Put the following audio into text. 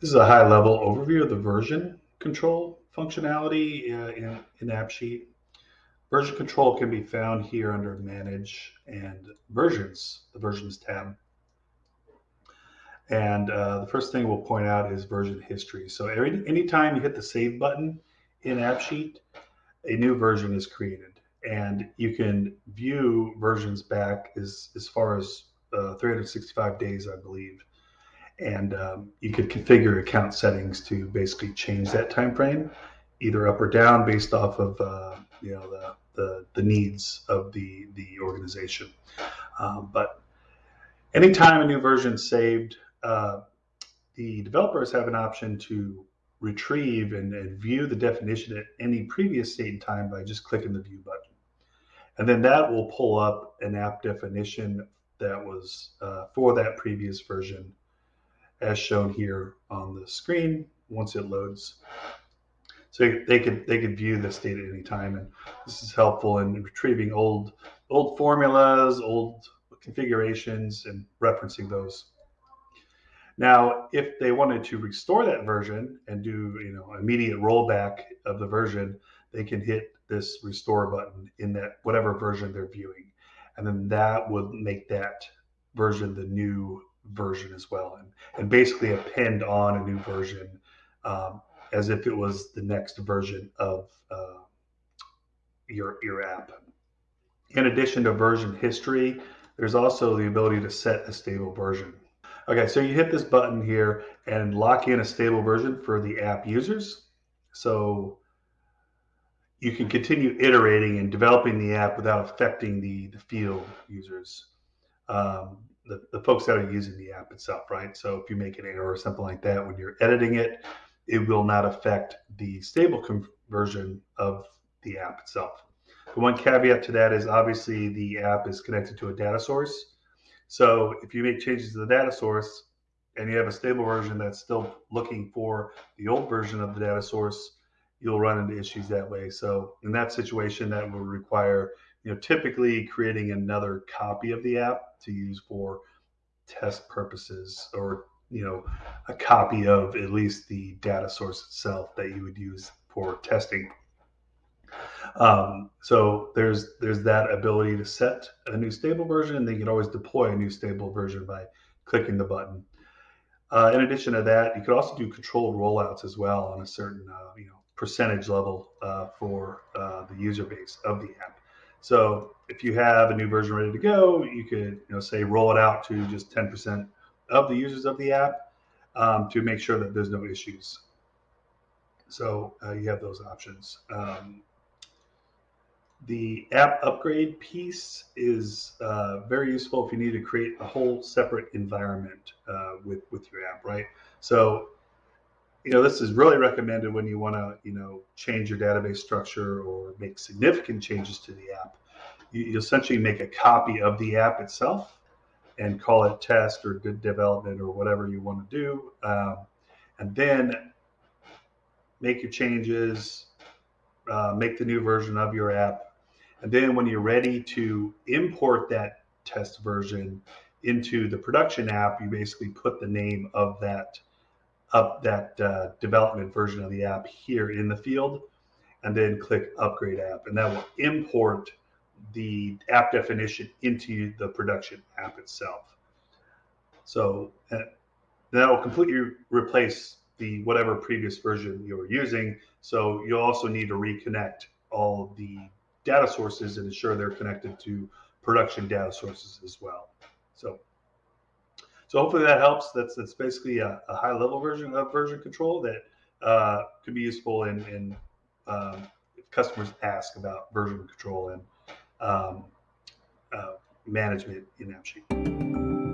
This is a high level overview of the version control functionality uh, in, in AppSheet. Version control can be found here under Manage and Versions, the Versions tab. And uh, the first thing we'll point out is version history. So every anytime you hit the Save button in AppSheet, a new version is created. And you can view versions back as, as far as uh, 365 days, I believe and um, you could configure account settings to basically change that time frame either up or down based off of uh, you know the, the, the needs of the the organization. Um, but anytime a new version is saved uh, the developers have an option to retrieve and, and view the definition at any previous date and time by just clicking the view button. And then that will pull up an app definition that was uh, for that previous version as shown here on the screen once it loads. So they could they could view this data at any time, and this is helpful in retrieving old old formulas, old configurations, and referencing those. Now, if they wanted to restore that version and do you know immediate rollback of the version, they can hit this restore button in that whatever version they're viewing, and then that would make that version the new version as well, and, and basically append on a new version um, as if it was the next version of uh, your your app. In addition to version history, there's also the ability to set a stable version. Okay, so you hit this button here and lock in a stable version for the app users. So you can continue iterating and developing the app without affecting the, the field users. Um, the, the folks that are using the app itself, right? So if you make an error or something like that when you're editing it, it will not affect the stable conversion of the app itself. The one caveat to that is obviously the app is connected to a data source. So if you make changes to the data source and you have a stable version that's still looking for the old version of the data source, you'll run into issues that way. So in that situation, that will require you know, typically creating another copy of the app to use for test purposes or, you know, a copy of at least the data source itself that you would use for testing. Um, so there's there's that ability to set a new stable version, and then you can always deploy a new stable version by clicking the button. Uh, in addition to that, you could also do controlled rollouts as well on a certain uh, you know percentage level uh, for uh, the user base of the app. So if you have a new version ready to go, you could you know say roll it out to just 10% of the users of the app um, to make sure that there's no issues. So uh, you have those options. Um, the app upgrade piece is uh, very useful if you need to create a whole separate environment uh, with with your app, right? So you know, this is really recommended when you want to, you know, change your database structure or make significant changes to the app. You, you essentially make a copy of the app itself and call it test or good development or whatever you want to do. Um, and then make your changes, uh, make the new version of your app. And then when you're ready to import that test version into the production app, you basically put the name of that up that uh, development version of the app here in the field and then click upgrade app. And that will import the app definition into the production app itself. So uh, that will completely replace the whatever previous version you were using. So you'll also need to reconnect all the data sources and ensure they're connected to production data sources as well. So so hopefully that helps. That's that's basically a, a high level version of version control that uh, could be useful in, in if customers ask about version control and um, uh, management in AppSheet.